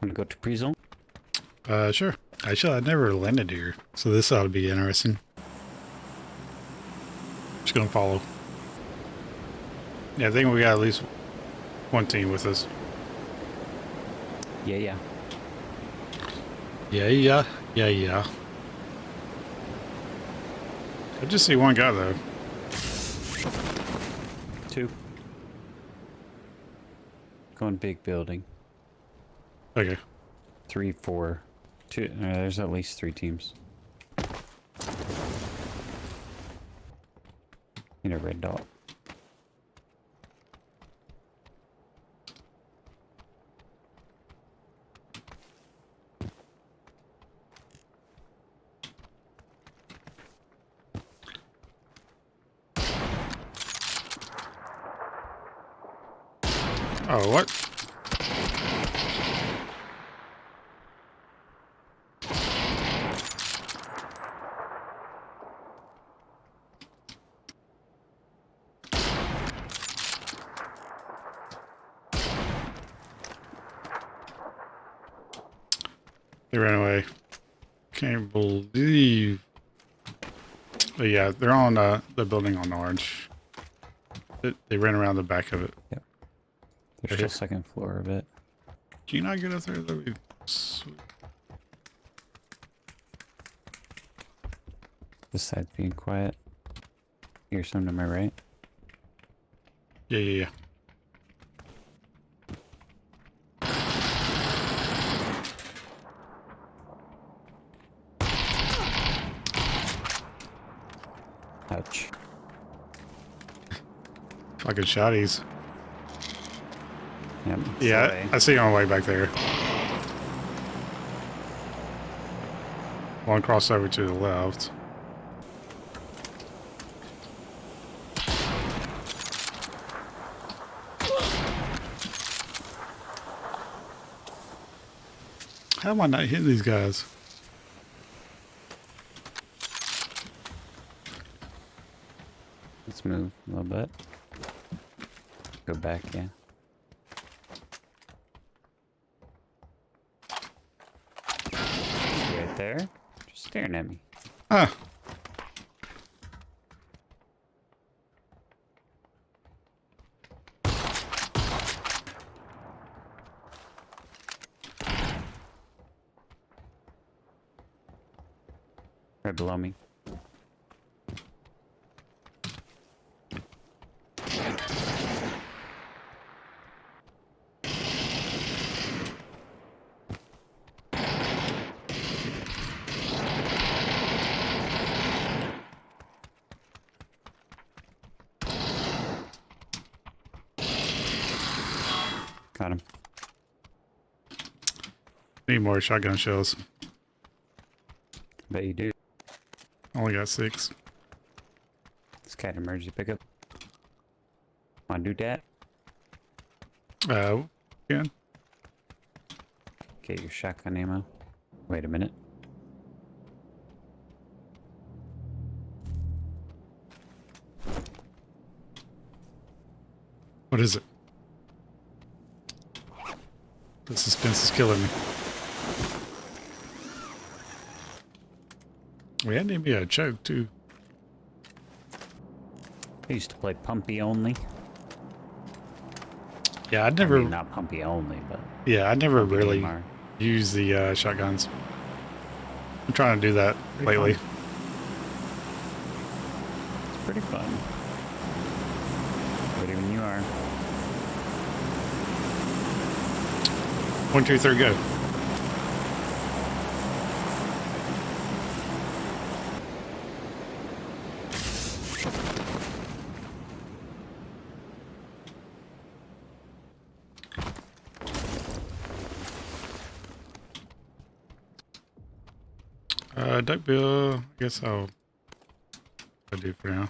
Want to go to pre-zone? Uh, sure. Actually, I never landed here, so this ought to be interesting. Just gonna follow. Yeah, I think we got at least one team with us. Yeah, yeah. Yeah, yeah, yeah, yeah. I just see one guy though. Two. Going big building. Okay. Three, four, two. Uh, there's at least three teams. In a red dot. Oh, what? They ran away. Can't believe. Oh, yeah, they're on uh, the building on orange. They, they ran around the back of it. Yep. There's Okay. still second floor of it. Can you not get up there? That'd be sweet. This side's being quiet. Hear some to my right. Yeah, yeah, yeah. Ouch. Fucking shotties. Yep. Yeah, away. I see you on the way back there. One crossover to the left. How am I not hitting these guys? Let's move a little bit. Go back, yeah. Right there. Just staring at me. Ah, Right below me. Got him. need more shotgun shells. Bet you do. Only got six. This cat emergency pickup. Wanna do that? Uh, yeah. Get your shotgun ammo. Wait a minute. What is it? The suspense is killing me. We had to be a choke too. I used to play Pumpy only. Yeah, I I never. mean, not Pumpy only, but yeah, I never Pumpy really DMR. use the uh, shotguns. I'm trying to do that Pretty lately. fun. It's pretty fun. Ready when you are. One, two, three, go. Uh. I guess I'll. I do for now.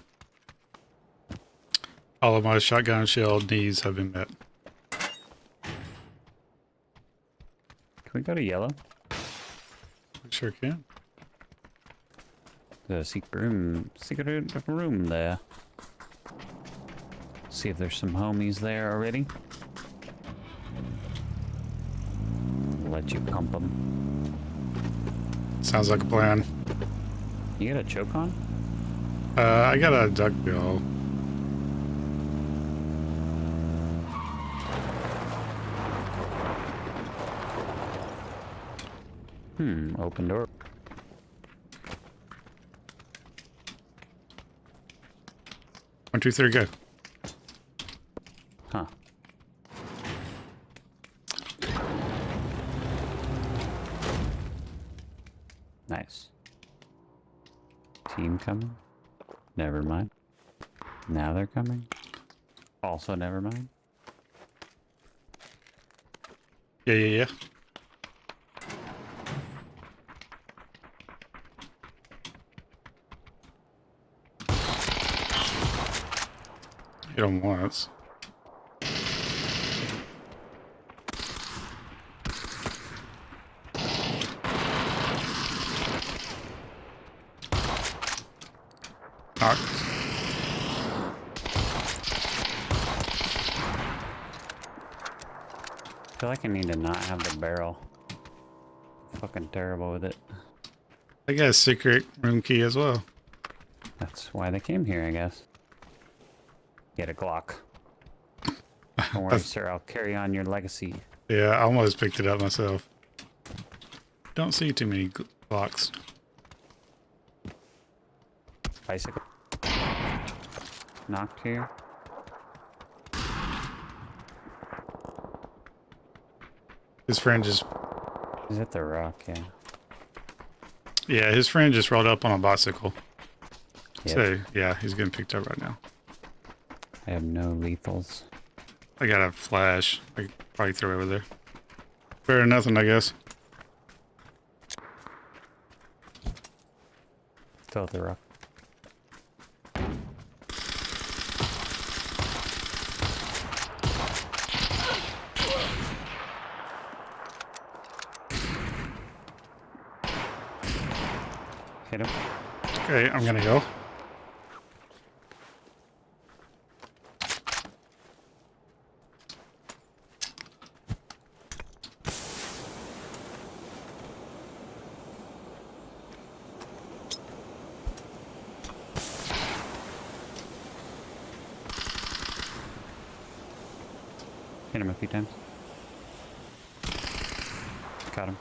All of my shotgun shell needs have been met. Can we go to yellow? I sure can. The secret room, secret room there. See if there's some homies there already. let you pump them. Sounds like a plan. You got a choke on? Uh, I got a duck Hmm, open door. One, two, three, go. Huh. Nice. Team coming? Never mind. Now they're coming? Also never mind. Yeah, yeah, yeah. Hit him once. Knocked. I feel like I need to not have the barrel. Fucking terrible with it. I got a secret room key as well. That's why they came here, I guess. Get a Glock. Don't worry, sir. I'll carry on your legacy. Yeah, I almost picked it up myself. Don't see too many Glocks. Bicycle. Knocked here. His friend just, Is it the rock? Yeah. yeah, his friend just rolled up on a bicycle. Yep. So, yeah, he's getting picked up right now. I have no lethals. I got a flash. I could probably throw it over there. Better than nothing, I guess. Still at the rock. Hit him. Okay, I'm gonna go. Few times. Got him.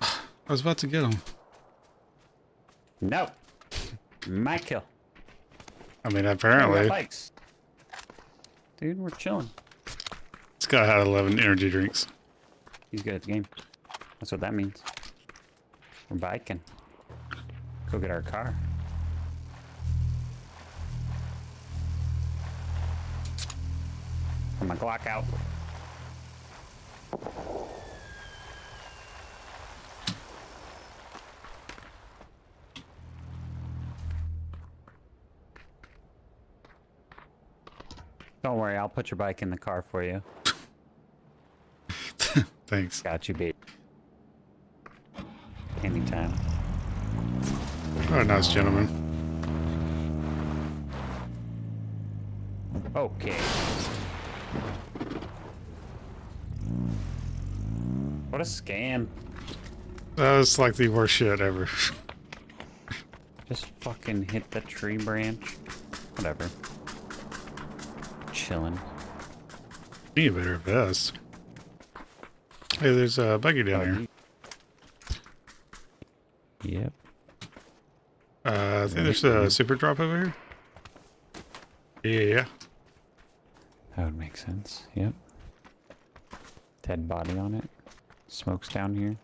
I was about to get him. No. My kill. I mean, apparently, bikes. Dude, we're chilling. this guy had 11 energy drinks. He's good at the game. That's what that means. We're biking. Go get our car. Put my Glock out. Don't worry, I'll put your bike in the car for you. Thanks. Got you, babe. Anytime. Oh, nice gentleman. Okay. What a scam. That was like the worst shit ever. Just fucking hit the tree branch. Whatever. Chilling. Need a better vest. Hey, there's a buggy down here. Yep. Uh, I think there's a super drop over here. Yeah, That would make sense. Yep. Dead body on it. Smoke's down here.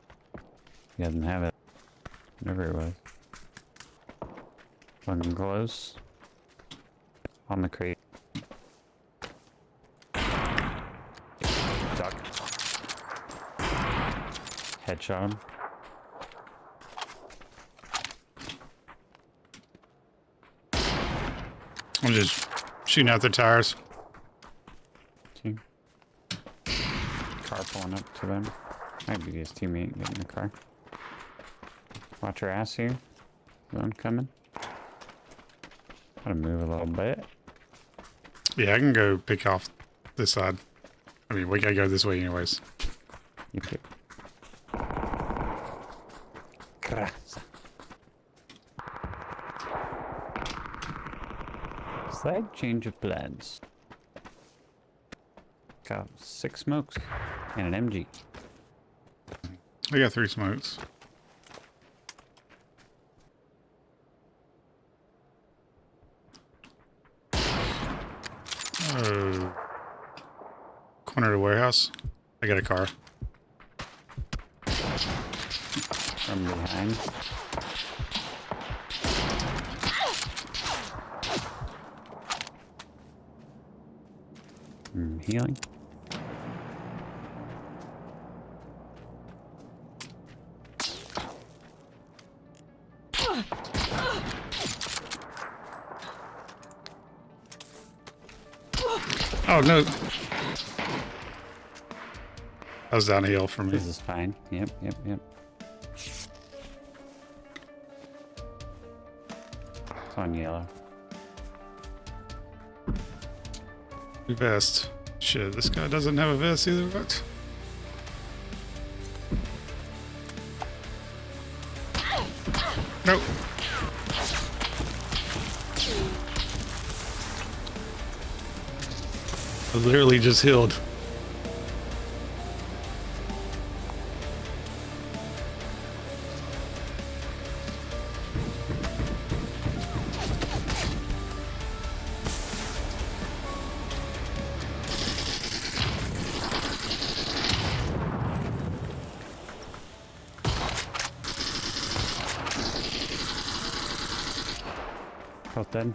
He doesn't have it. Whatever it was. Fucking close. On the crate. Duck. Headshot him. I'm just shooting out the tires. Two. Car pulling up to them. Might be his teammate getting in the car. Watch your ass here. One coming. Gotta move a little bit. Yeah, I can go pick off this side. I mean, we gotta go this way anyways. You pick. Slight change of plans. Got six smokes and an MG. I got three smokes. Oh. Corner the warehouse. I got a car. from behind. Healing. Oh no. That was down a hill for me. This is fine. Yep, yep, yep. It's on yellow. Vest. Shit, this guy doesn't have a vest either. What? Nope. I literally just healed. Both dead.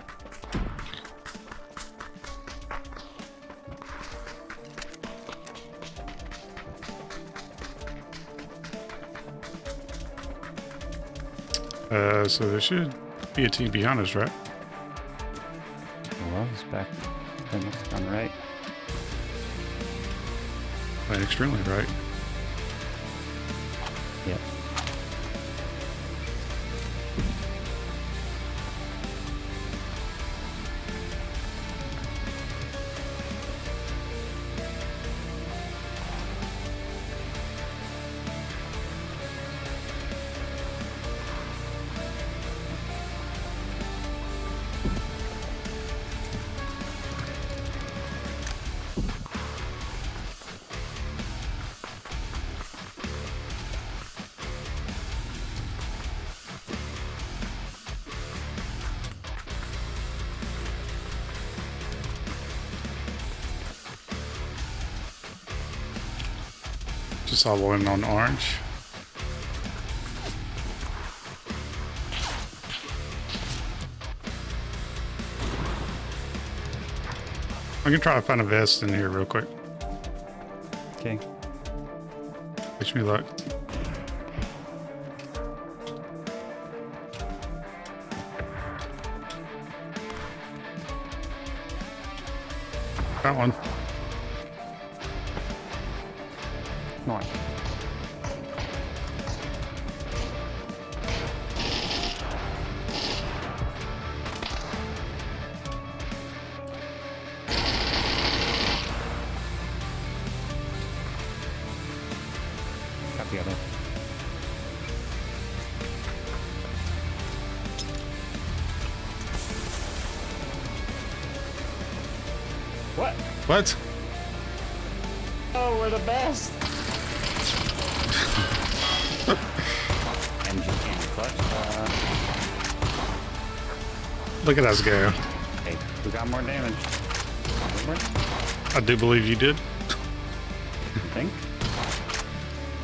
Uh, so there should be a team behind us, right? Well, it's back. Then it's on right. Like, extremely right. Just saw one on orange. I can try to find a vest in here real quick. Okay. Wish me luck. Got one. Got the other. What? What? Oh, we're the best. MG candy clutch. Uh, Look at us go. hey, we got more damage. Remember? I do believe you did. I think.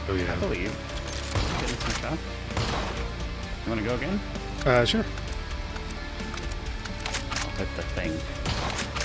Oh yeah. I believe. Getting some shots. You want to go again? Uh, sure. I'll hit the thing.